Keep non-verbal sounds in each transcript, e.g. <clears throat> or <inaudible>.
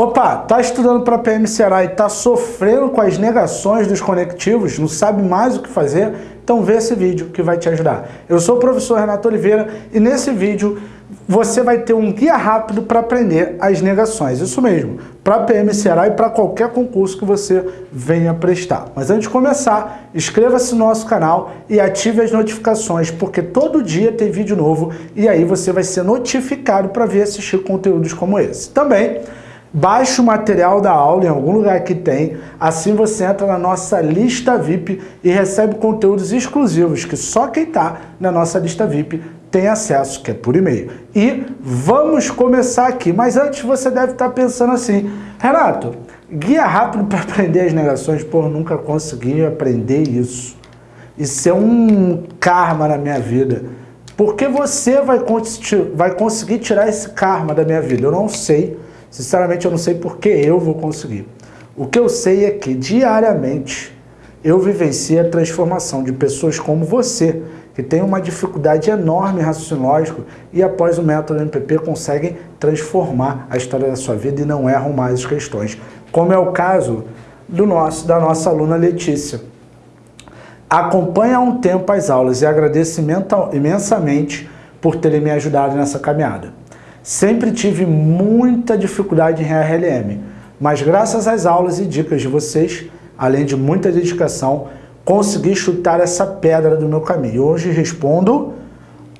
Opa, tá estudando para PM Ceará e tá sofrendo com as negações dos conectivos, não sabe mais o que fazer? Então vê esse vídeo que vai te ajudar. Eu sou o professor Renato Oliveira e nesse vídeo você vai ter um guia rápido para aprender as negações. Isso mesmo, para PM Ceará e para qualquer concurso que você venha prestar. Mas antes de começar, inscreva-se no nosso canal e ative as notificações, porque todo dia tem vídeo novo e aí você vai ser notificado para ver assistir conteúdos como esse. Também Baixe o material da aula em algum lugar que tem, assim você entra na nossa lista VIP e recebe conteúdos exclusivos que só quem está na nossa lista VIP tem acesso, que é por e-mail. E vamos começar aqui, mas antes você deve estar tá pensando assim, Renato, guia rápido para aprender as negações, pô, nunca consegui aprender isso. Isso é um karma na minha vida. Porque você vai, vai conseguir tirar esse karma da minha vida? Eu não sei. Sinceramente, eu não sei por que eu vou conseguir. O que eu sei é que, diariamente, eu vivencio a transformação de pessoas como você, que tem uma dificuldade enorme em raciocínio lógico e após o método MPP conseguem transformar a história da sua vida e não erram mais as questões, como é o caso do nosso, da nossa aluna Letícia. Acompanha há um tempo as aulas e agradeço imensamente por terem me ajudado nessa caminhada. Sempre tive muita dificuldade em RLM, mas graças às aulas e dicas de vocês, além de muita dedicação, consegui chutar essa pedra do meu caminho. Hoje respondo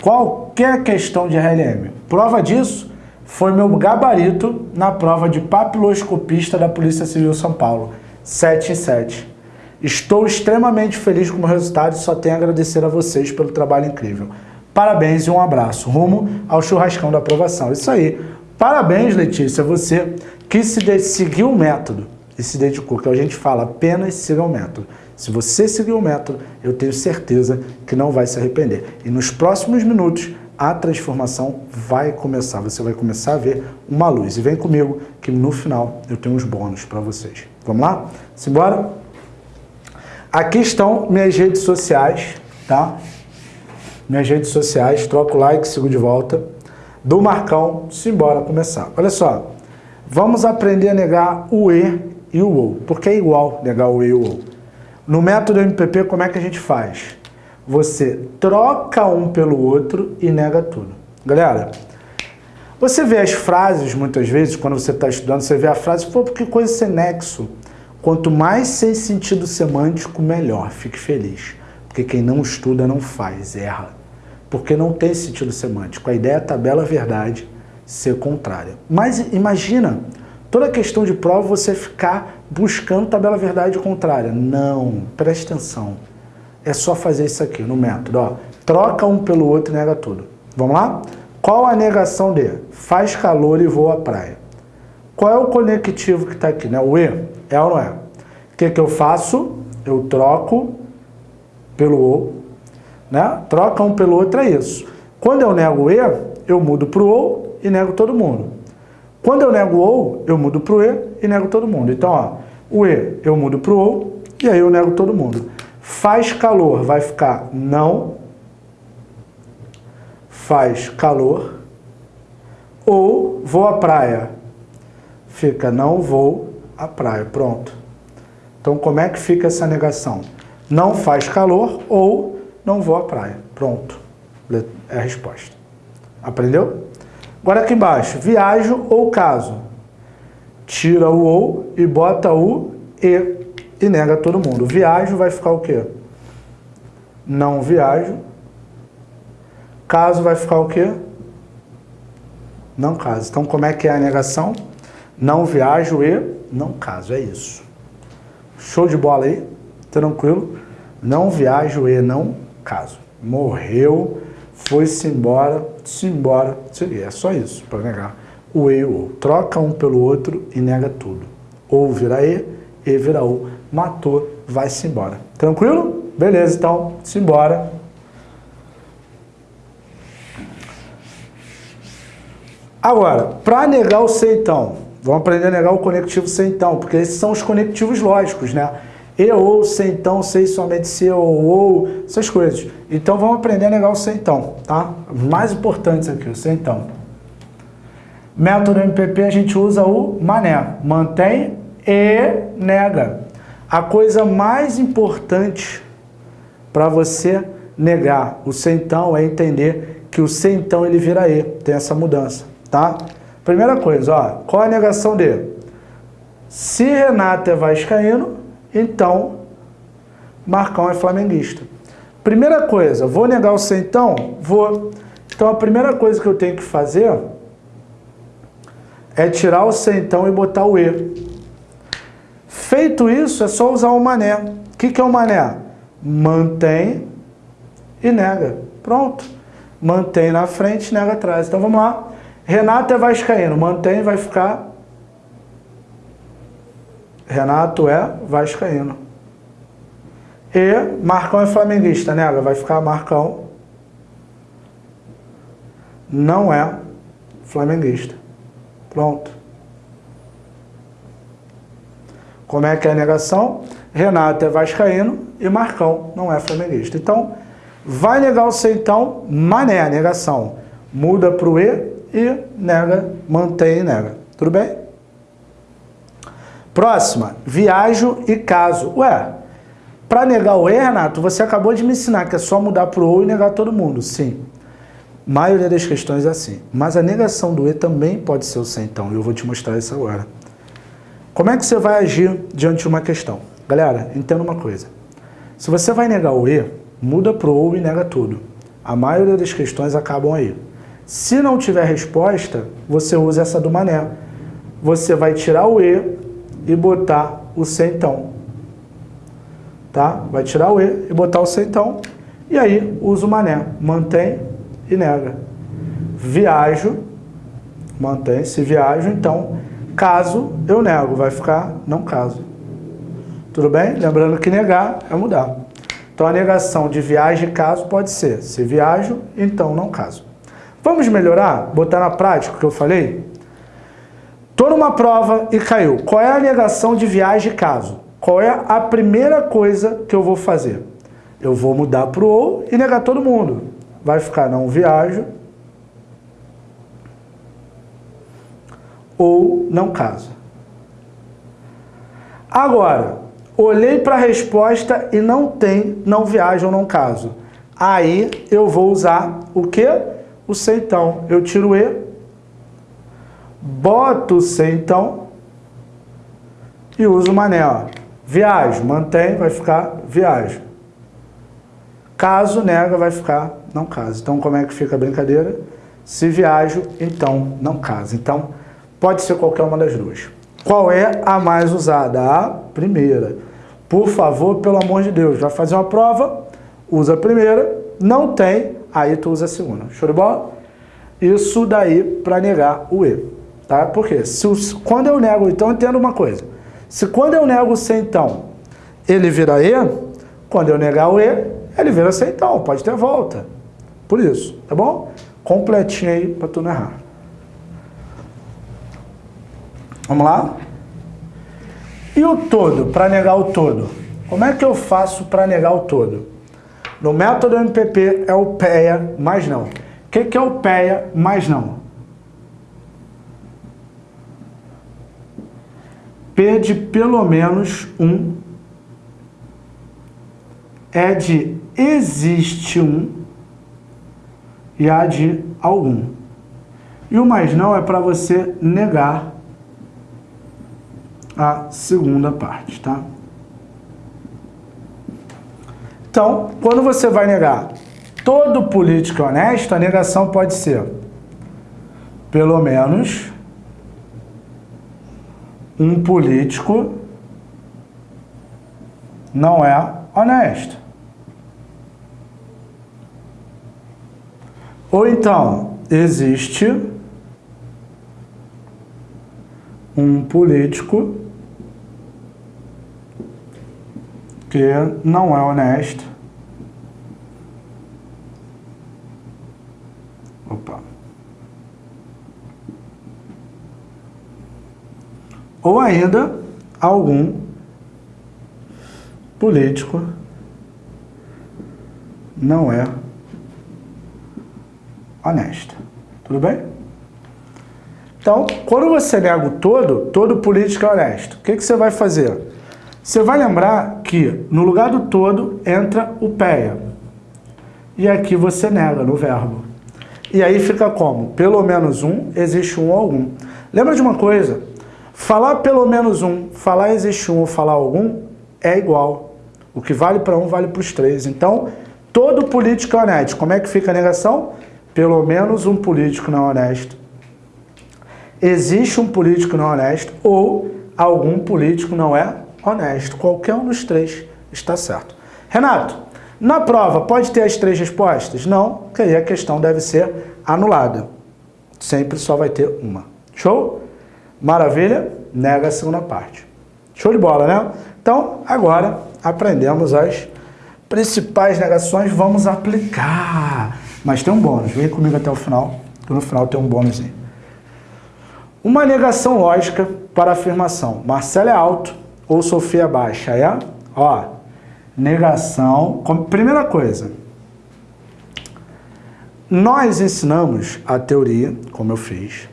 qualquer questão de RLM. Prova disso foi meu gabarito na prova de papiloscopista da Polícia Civil São Paulo, 7 em 7. Estou extremamente feliz com o resultado e só tenho a agradecer a vocês pelo trabalho incrível. Parabéns e um abraço, rumo ao churrascão da aprovação. Isso aí. Parabéns, Letícia, você que se seguiu o método e se dedicou, que a gente fala, apenas siga o método. Se você seguir o método, eu tenho certeza que não vai se arrepender. E nos próximos minutos, a transformação vai começar. Você vai começar a ver uma luz. E vem comigo que no final eu tenho uns bônus para vocês. Vamos lá? Simbora? Aqui estão minhas redes sociais, tá? Minhas redes sociais, troca o like, sigo de volta, do Marcão, simbora começar. Olha só, vamos aprender a negar o E e o OU, porque é igual negar o E e o OU. No método MPP, como é que a gente faz? Você troca um pelo outro e nega tudo. Galera, você vê as frases, muitas vezes, quando você está estudando, você vê a frase, pô, porque coisa sem nexo. Quanto mais sem sentido semântico, melhor. Fique feliz. Porque quem não estuda não faz, erra porque não tem sentido semântico. A ideia é tabela verdade ser contrária. Mas imagina, toda a questão de prova você ficar buscando tabela verdade contrária. Não, preste atenção. É só fazer isso aqui no método. Ó. Troca um pelo outro e nega tudo. Vamos lá? Qual a negação de faz calor e voa à praia? Qual é o conectivo que está aqui? Né? O E? É ou não é? O que, que eu faço? Eu troco pelo O né? Troca um pelo outro é isso. Quando eu nego E, eu mudo para o OU e nego todo mundo. Quando eu nego OU, eu mudo para o E e nego todo mundo. Então, ó, o E eu mudo para o OU e aí eu nego todo mundo. Faz calor, vai ficar não. Faz calor. Ou vou à praia. Fica não vou à praia. Pronto. Então, como é que fica essa negação? Não faz calor ou não vou à praia. Pronto. É a resposta. Aprendeu? Agora aqui embaixo, viajo ou caso. Tira o ou e bota o e e nega todo mundo. Viajo vai ficar o quê? Não viajo. Caso vai ficar o quê? Não caso. Então como é que é a negação? Não viajo e não caso. É isso. Show de bola aí? Tranquilo? Não viajo e não caso. Morreu, foi-se embora, se embora, seria. É só isso para negar o E o. Troca um pelo outro e nega tudo. Ou vira E, E vira O. Matou, vai-se embora. Tranquilo? Beleza, então, se embora. Agora, para negar o então, vamos aprender a negar o conectivo C então, porque esses são os conectivos lógicos, né? E ou, se então, sei somente se ou, ou, essas coisas. Então vamos aprender a negar o se então, tá? Mais importantes aqui, o se então. Método MPP a gente usa o mané. Mantém e nega. A coisa mais importante para você negar o centão é entender que o centão ele vira E. Tem essa mudança, tá? Primeira coisa, ó, qual a negação dele? Se Renato é vascaíno, então Marcão é flamenguista. Primeira coisa, vou negar o centão? Vou. Então a primeira coisa que eu tenho que fazer é tirar o centão e botar o E. Feito isso, é só usar o mané. O que, que é o mané? Mantém e nega. Pronto. Mantém na frente, nega atrás. Então vamos lá. Renato é vascaíno. Mantém, vai ficar... Renato é vascaíno. E Marcão é flamenguista, nega. Vai ficar Marcão não é flamenguista. Pronto. Como é que é a negação? Renato é vascaíno e Marcão não é flamenguista. Então, vai negar o C então, mané, negação. Muda para o E e nega, mantém e nega. Tudo bem? Próxima, viajo e caso. Ué, para negar o E, Renato, você acabou de me ensinar que é só mudar para o O e negar todo mundo. Sim. A maioria das questões é assim. Mas a negação do E também pode ser o C então. Eu vou te mostrar isso agora. Como é que você vai agir diante de uma questão? Galera, entenda uma coisa. Se você vai negar o E, muda para o OU e nega tudo. A maioria das questões acabam aí. Se não tiver resposta, você usa essa do mané. Você vai tirar o E e botar o C então. Tá? Vai tirar o E e botar o C então. E aí usa o mané. Mantém e nega. Viajo, mantém. Se viajo, então Caso eu nego, vai ficar não caso. Tudo bem? Lembrando que negar é mudar. Então a negação de viagem e caso pode ser, se viajo, então não caso. Vamos melhorar? Botar na prática o que eu falei? Estou numa prova e caiu. Qual é a negação de viagem e caso? Qual é a primeira coisa que eu vou fazer? Eu vou mudar para o ou e negar todo mundo. Vai ficar não viajo, ou não caso. Agora, olhei para a resposta e não tem não viaja ou não caso. Aí eu vou usar o que? O C então. Eu tiro o E, boto o C então e uso o mané. Ó. Viajo, mantém, vai ficar viajo. Caso nega, vai ficar não caso. Então como é que fica a brincadeira? Se viajo, então não caso. Então, Pode ser qualquer uma das duas. Qual é a mais usada? A primeira. Por favor, pelo amor de Deus, vai fazer uma prova, usa a primeira, não tem, aí tu usa a segunda. Show de bola? Isso daí para negar o E. Tá? Por quê? Se, quando eu nego, então entenda uma coisa. Se quando eu nego o então, ele vira E, quando eu negar o E, ele vira C, então, pode ter volta. Por isso, tá bom? Completinho aí para tu não errar. Vamos lá? E o todo, para negar o todo? Como é que eu faço para negar o todo? No método MPP é o PEA mais não. O que, que é o PEA mais não? P de pelo menos um é de existe um e A de algum. E o mais não é para você negar a segunda parte, tá? Então, quando você vai negar todo político honesto, a negação pode ser pelo menos um político não é honesto. Ou então, existe um político que não é honesto. Opa. Ou ainda algum político não é honesto. Tudo bem? Então, quando você nega o todo, todo político é honesto. O que, que você vai fazer? Você vai lembrar que no lugar do todo entra o PEA. E aqui você nega no verbo. E aí fica como? Pelo menos um, existe um ou algum. Lembra de uma coisa? Falar pelo menos um, falar existe um ou falar algum é igual. O que vale para um vale para os três. Então, todo político é honesto. Como é que fica a negação? Pelo menos um político não é honesto. Existe um político não honesto ou algum político não é honesto. Qualquer um dos três está certo. Renato, na prova pode ter as três respostas? Não, porque aí a questão deve ser anulada. Sempre só vai ter uma. Show? Maravilha? Nega a segunda parte. Show de bola, né? Então, agora aprendemos as principais negações, vamos aplicar. Mas tem um bônus, vem comigo até o final, que no final tem um bônus. Uma negação lógica para afirmação. Marcelo é alto ou Sofia é baixa, é? Ó, negação. Primeira coisa, nós ensinamos a teoria, como eu fiz,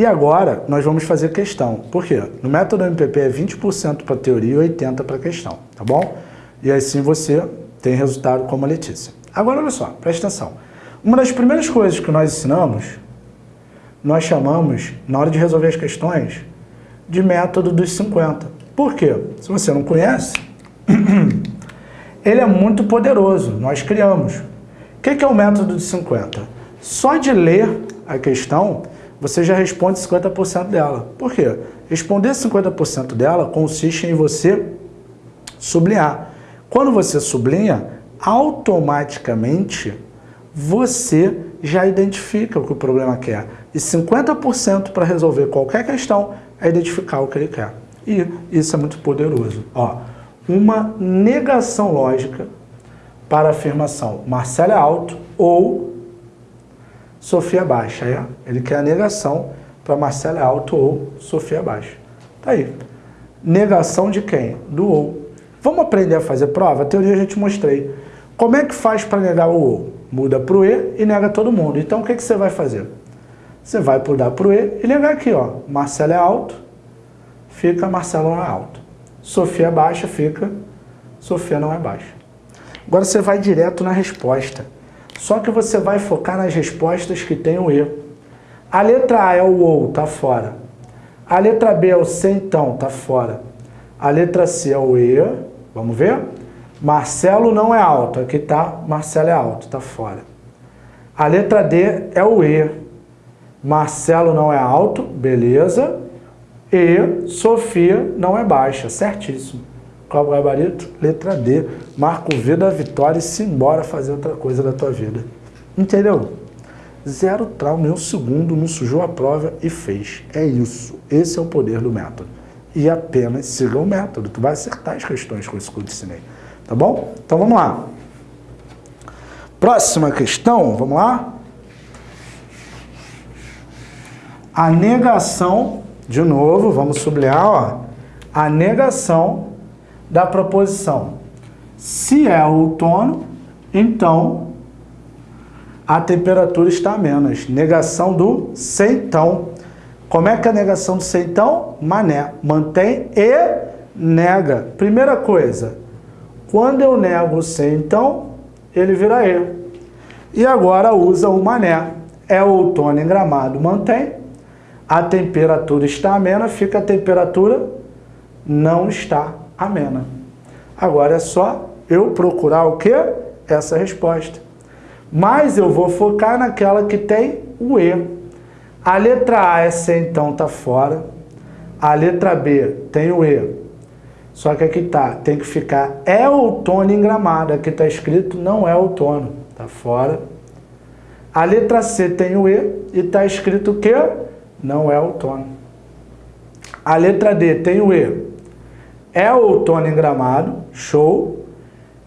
e agora nós vamos fazer questão. Por quê? No método MPP é 20% para teoria e 80% para questão, tá bom? E assim você tem resultado como a Letícia. Agora, olha só, presta atenção. Uma das primeiras coisas que nós ensinamos, nós chamamos, na hora de resolver as questões, de método dos 50. Por quê? Se você não conhece, <clears throat> ele é muito poderoso, nós criamos. O que é o método dos 50? Só de ler a questão, você já responde 50% dela. Por quê? Responder 50% dela consiste em você sublinhar. Quando você sublinha, automaticamente você já identifica o que o problema quer. E 50% para resolver qualquer questão é identificar o que ele quer. E isso é muito poderoso. Ó, uma negação lógica para afirmação Marcelo é alto ou Sofia baixa. É? Ele quer a negação para Marcelo é alto ou Sofia baixa. Tá aí. Negação de quem? Do ou. Vamos aprender a fazer prova? A teoria a gente mostrei. Como é que faz para negar o ou? Muda para o e e nega todo mundo. Então o que, que você vai fazer? Você vai mudar para o e e negar aqui, ó. Marcelo é alto, fica Marcelo não é alto. Sofia é baixa, fica Sofia não é baixa. Agora você vai direto na resposta. Só que você vai focar nas respostas que tem o e. A letra A é o ou, tá fora. A letra B é o se então, tá fora. A letra C é o e, Vamos ver? Marcelo não é alto. Aqui tá, Marcelo é alto, tá fora. A letra D é o E. Marcelo não é alto, beleza. E Sofia não é baixa, certíssimo. Qual o gabarito? Letra D. Marca o V da vitória e se embora fazer outra coisa da tua vida. Entendeu? Zero trauma, nem um segundo, não sujou a prova e fez. É isso. Esse é o poder do método e apenas siga o método. Tu vai acertar as questões com isso que eu te ensinei. Tá bom? Então vamos lá. Próxima questão, vamos lá? A negação, de novo, vamos sublinhar, ó, a negação da proposição. Se é outono, então a temperatura está a menos. Negação do se então. Como é que é a negação do ser então? Mané. Mantém e nega. Primeira coisa, quando eu nego o ser então, ele vira e. E agora usa o mané. É outono em gramado, mantém. A temperatura está amena, fica a temperatura não está amena. Agora é só eu procurar o quê? Essa resposta. Mas eu vou focar naquela que tem o E. A letra A é C, então tá fora. A letra B tem o E. Só que aqui tá, tem que ficar é outono em Gramado. Aqui tá escrito não é outono, tá fora. A letra C tem o E e tá escrito que não é outono. A letra D tem o E. É outono em Gramado, show.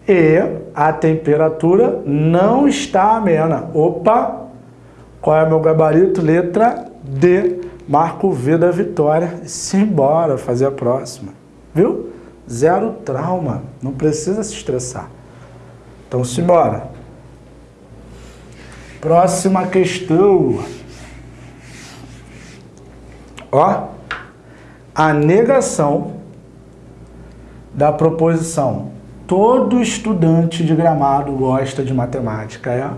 E a temperatura não está amena. Opa, qual é meu gabarito? Letra D. Marco V da vitória. Simbora fazer a próxima. Viu? Zero trauma. Não precisa se estressar. Então, simbora. Próxima questão. Ó, a negação da proposição. Todo estudante de gramado gosta de matemática, é?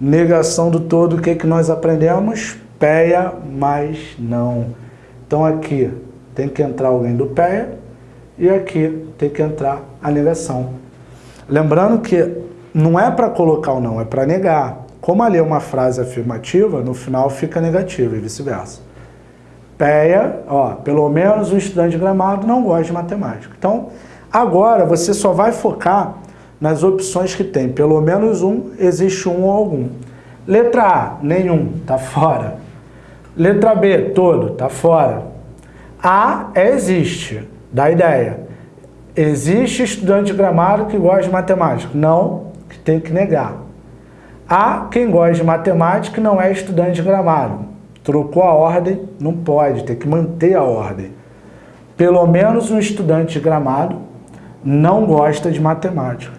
Negação do todo, o que, que nós aprendemos? PEA, mas não. Então aqui tem que entrar alguém do PEA e aqui tem que entrar a negação. Lembrando que não é para colocar o não, é para negar. Como ali é uma frase afirmativa, no final fica negativa e vice-versa. PEA, ó, pelo menos o estudante de gramado não gosta de matemática. Então, agora você só vai focar nas opções que tem pelo menos um, existe um ou algum. Letra A, nenhum, tá fora. Letra B, todo, tá fora. A existe, dá ideia. Existe estudante de gramado que gosta de matemática? Não, que tem que negar. Há quem gosta de matemática não é estudante de gramado. Trocou a ordem, não pode, tem que manter a ordem. Pelo menos um estudante de gramado não gosta de matemática.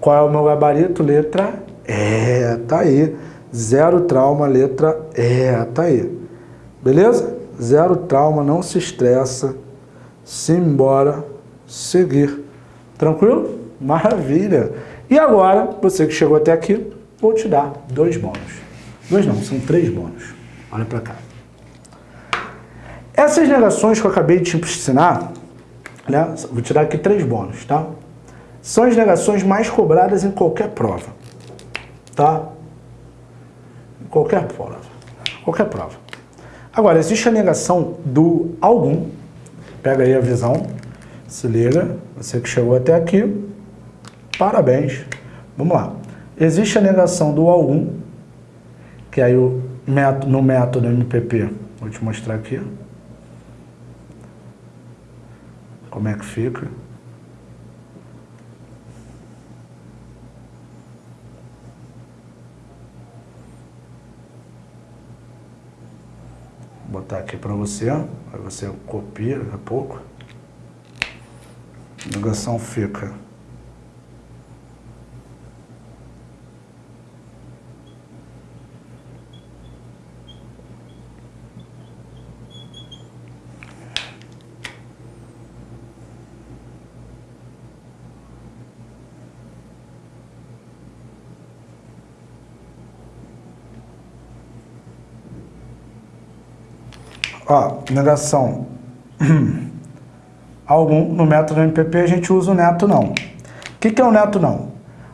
Qual é o meu gabarito? Letra E, tá aí. Zero trauma, letra E, tá aí. Beleza? Zero trauma, não se estressa. Simbora seguir. Tranquilo? Maravilha! E agora, você que chegou até aqui, vou te dar dois bônus. Dois não, são três bônus. Olha para cá. Essas negações que eu acabei de te ensinar, né, vou te dar aqui três bônus, tá? São as negações mais cobradas em qualquer prova, tá? Em qualquer prova, qualquer prova. Agora, existe a negação do algum, pega aí a visão, se liga, você que chegou até aqui, parabéns. Vamos lá. Existe a negação do algum, que aí o no método MPP, vou te mostrar aqui. Como é que fica. Vou botar aqui para você, aí você copia daqui a pouco. A negação fica Ó, negação. <clears throat> Algum, no método MPP a gente usa o neto não. O que, que é o neto não?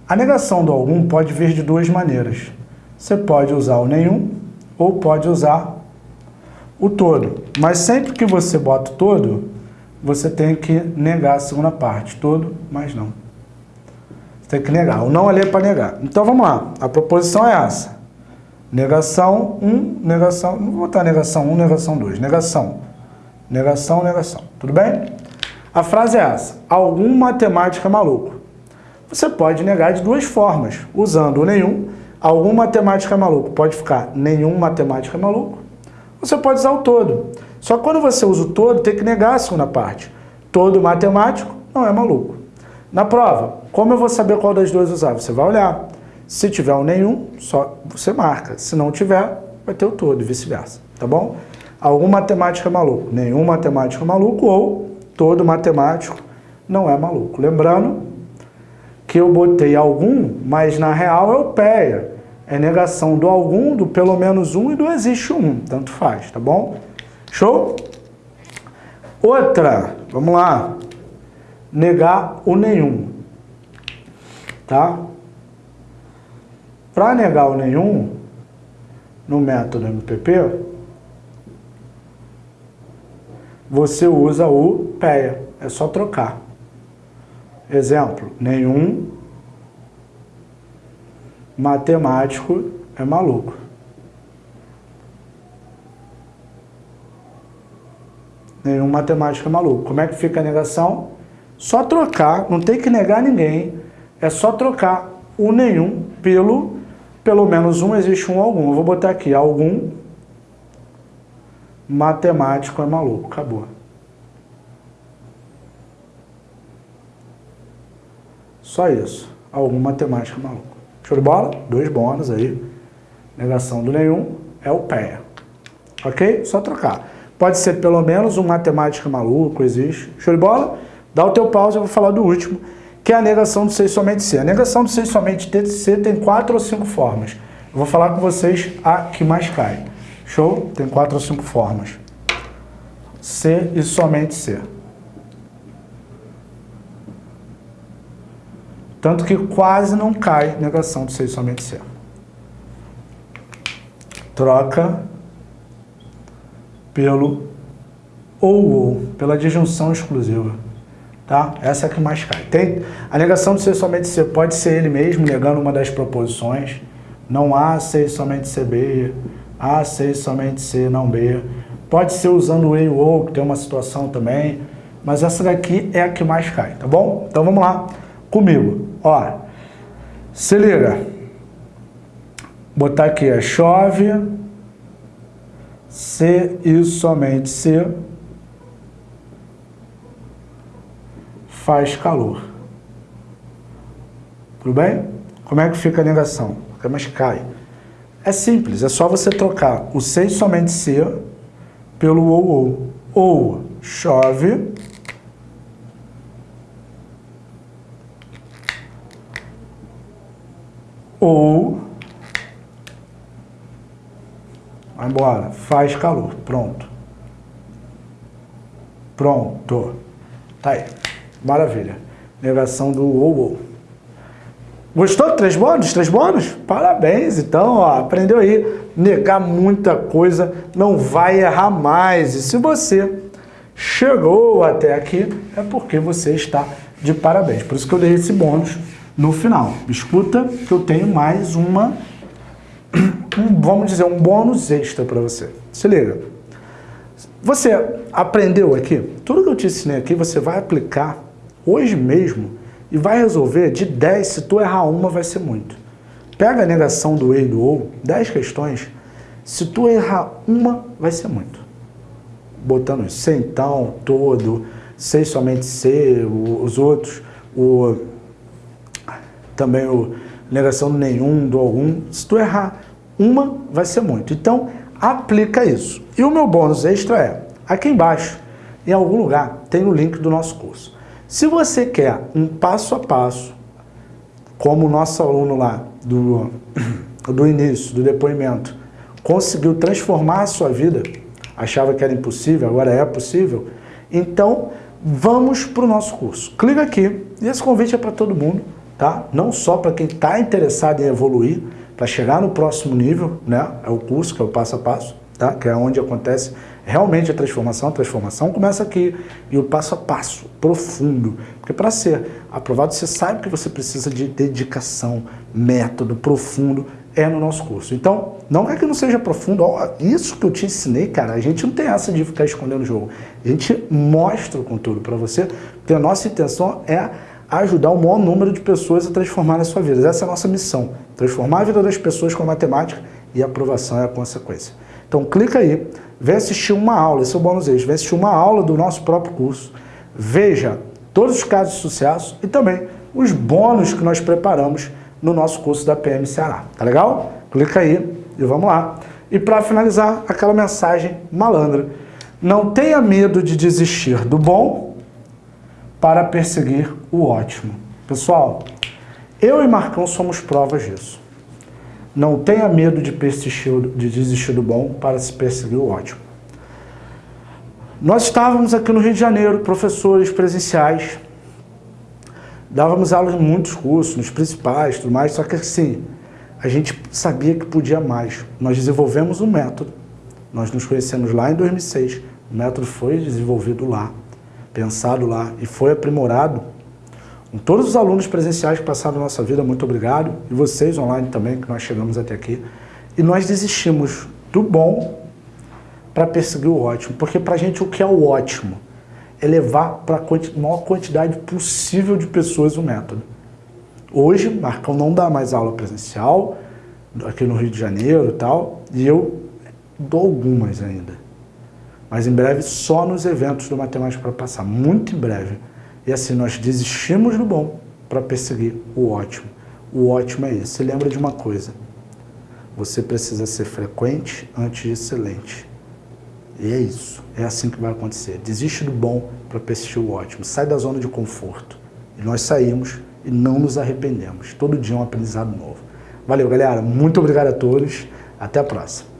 A negação do algum pode vir de duas maneiras. Você pode usar o nenhum ou pode usar o todo. Mas sempre que você bota o todo, você tem que negar a segunda parte. Todo, mas não. Você tem que negar. O não ali é para negar. Então vamos lá. A proposição é essa. Negação 1, um, negação, não vou botar negação 1, um, negação 2, negação. Negação, negação. Tudo bem? A frase é essa. Algum matemático é maluco. Você pode negar de duas formas, usando o nenhum. Algum matemático é maluco pode ficar nenhum matemático é maluco. Você pode usar o todo. Só quando você usa o todo, tem que negar a segunda parte. Todo matemático não é maluco. Na prova, como eu vou saber qual das duas usar? Você vai olhar. Se tiver o nenhum, só você marca. Se não tiver, vai ter o todo e vice-versa, tá bom? Algum matemático é maluco, nenhum matemático é maluco ou todo matemático não é maluco. Lembrando que eu botei algum, mas na real é o PEA. É negação do algum, do pelo menos um e do existe um. Tanto faz, tá bom? Show? Outra, vamos lá. Negar o nenhum. Tá? Para negar o nenhum, no método MPP, você usa o PEA, é só trocar. Exemplo, nenhum matemático é maluco. Nenhum matemático é maluco. Como é que fica a negação? Só trocar, não tem que negar ninguém, é só trocar o nenhum pelo pelo menos um existe um algum. Eu vou botar aqui, algum matemático é maluco. Acabou. Só isso. Algum matemático é maluco. Show de bola? Dois bônus aí. Negação do nenhum é o PEA. Ok? Só trocar. Pode ser pelo menos um matemática maluco, existe. Show de bola? Dá o teu pause, eu vou falar do último, que é a negação do ser somente ser. A negação do ser somente ser tem quatro ou cinco formas. Eu vou falar com vocês a que mais cai. Show? Tem quatro ou cinco formas. Ser e somente ser. Tanto que quase não cai negação do ser somente ser. Troca pelo ou ou, pela disjunção exclusiva. Tá? Essa é a que mais cai. Tem, a negação do ser somente ser pode ser ele mesmo negando uma das proposições. Não há ser somente ser B, há ser somente ser não B. Pode ser usando o e ou, que tem uma situação também. Mas essa daqui é a que mais cai, tá bom? Então vamos lá comigo. Ó, se liga. Botar aqui, é chove, se e somente se faz calor. Tudo bem? Como é que fica a negação? Mas cai. É simples, é só você trocar o se e somente se pelo ou ou. Ou chove ou vai embora, faz calor, pronto. Pronto. Tá aí. Maravilha. Negação do ou ou. Gostou? Três bônus? Três bônus? Parabéns, então, ó, aprendeu aí. Negar muita coisa, não vai errar mais. E se você chegou até aqui, é porque você está de parabéns. Por isso que eu dei esse bônus no final. Escuta que eu tenho mais uma, <clears throat> um, vamos dizer, um bônus extra para você. Se liga. Você aprendeu aqui? Tudo que eu te ensinei aqui, você vai aplicar hoje mesmo e vai resolver de 10, se tu errar uma, vai ser muito. Pega a negação do e e do ou, 10 questões, se tu errar uma, vai ser muito. Botando isso, sem então, todo, sei somente ser, os outros, o também o negação do nenhum, do algum. Se tu errar uma, vai ser muito. Então, aplica isso. E o meu bônus extra é, aqui embaixo, em algum lugar, tem o link do nosso curso. Se você quer um passo a passo, como o nosso aluno lá do, <coughs> do início, do depoimento, conseguiu transformar a sua vida, achava que era impossível, agora é possível, então vamos para o nosso curso. Clica aqui, e esse convite é para todo mundo tá? Não só para quem está interessado em evoluir, para chegar no próximo nível, né? É o curso, que é o passo a passo, tá? Que é onde acontece realmente a transformação. A transformação começa aqui e o passo a passo, profundo. Porque para ser aprovado, você sabe que você precisa de dedicação, método profundo, é no nosso curso. Então, não é que não seja profundo, isso que eu te ensinei, cara, a gente não tem essa de ficar escondendo o jogo. A gente mostra o conteúdo para você, porque a nossa intenção é ajudar o maior número de pessoas a transformar a sua vida. Essa é a nossa missão, transformar a vida das pessoas com a matemática e a aprovação é a consequência. Então clica aí, vem assistir uma aula, esse é o bônus extra, vem assistir uma aula do nosso próprio curso, veja todos os casos de sucesso e também os bônus que nós preparamos no nosso curso da PM Ceará. Tá legal? Clica aí e vamos lá. E para finalizar, aquela mensagem malandra. Não tenha medo de desistir do bom para perseguir o ótimo. Pessoal, eu e Marcão somos provas disso. Não tenha medo de, persistir, de desistir do bom para se perseguir o ótimo. Nós estávamos aqui no Rio de Janeiro, professores presenciais, dávamos aulas em muitos cursos, nos principais, tudo mais, só que assim, a gente sabia que podia mais. Nós desenvolvemos um método, nós nos conhecemos lá em 2006, o método foi desenvolvido lá, pensado lá e foi aprimorado. Todos os alunos presenciais que passaram na nossa vida, muito obrigado. E vocês online também, que nós chegamos até aqui. E nós desistimos do bom para perseguir o ótimo. Porque para a gente o que é o ótimo? É levar para a maior quantidade possível de pessoas o método. Hoje, Marcão não dá mais aula presencial, aqui no Rio de Janeiro e tal, e eu dou algumas ainda. Mas em breve só nos eventos do Matemática para Passar, muito em breve. E assim, nós desistimos do bom para perseguir o ótimo. O ótimo é isso. Se lembra de uma coisa, você precisa ser frequente antes de excelente. E é isso, é assim que vai acontecer. Desiste do bom para persistir o ótimo. Sai da zona de conforto. E nós saímos e não nos arrependemos. Todo dia é um aprendizado novo. Valeu, galera. Muito obrigado a todos. Até a próxima.